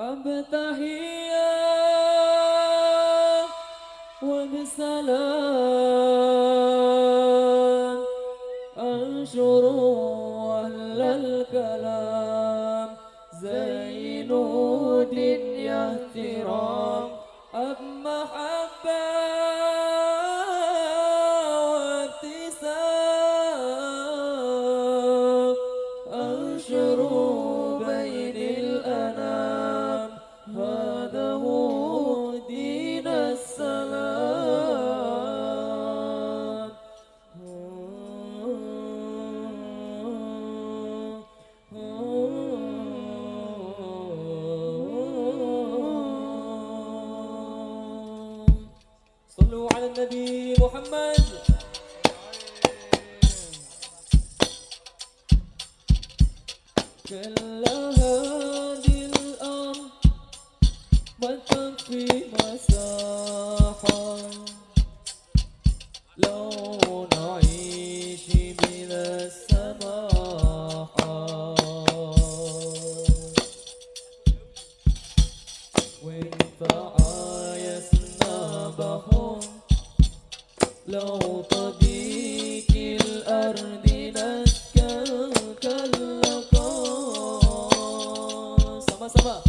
أبتحيا وبسلام أنشر أهل الكلام. زين دنيا احترام أب محبة صلوا على النبي محمد. كل هذه الأرض ما تكفي لو تضيق الأرض نسكن كاللقاء سما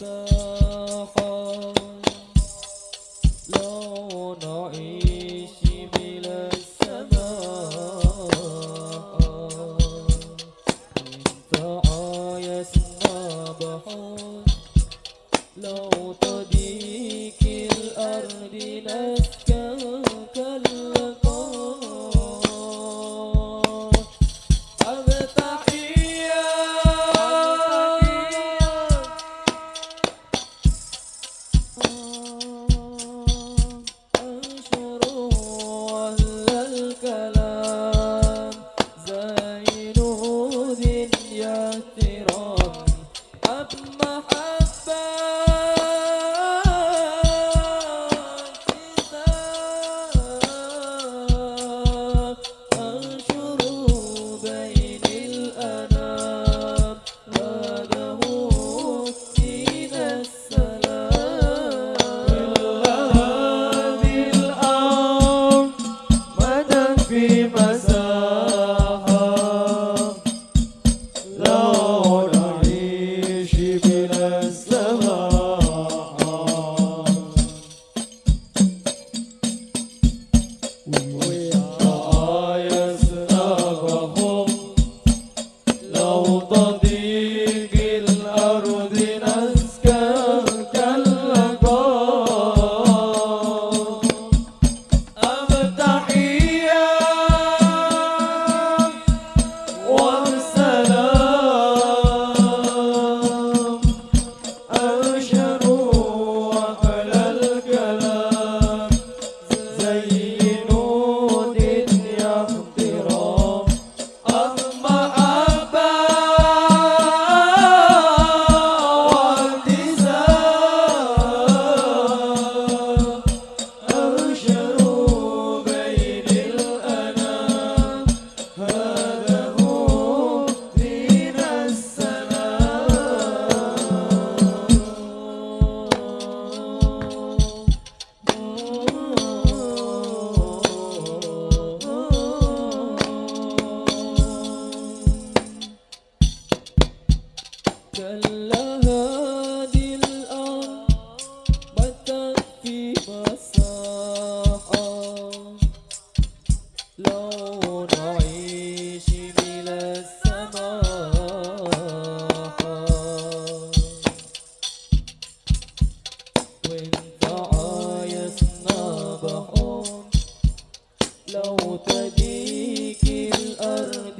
الساحة ia ter. لو تجيك الأرض.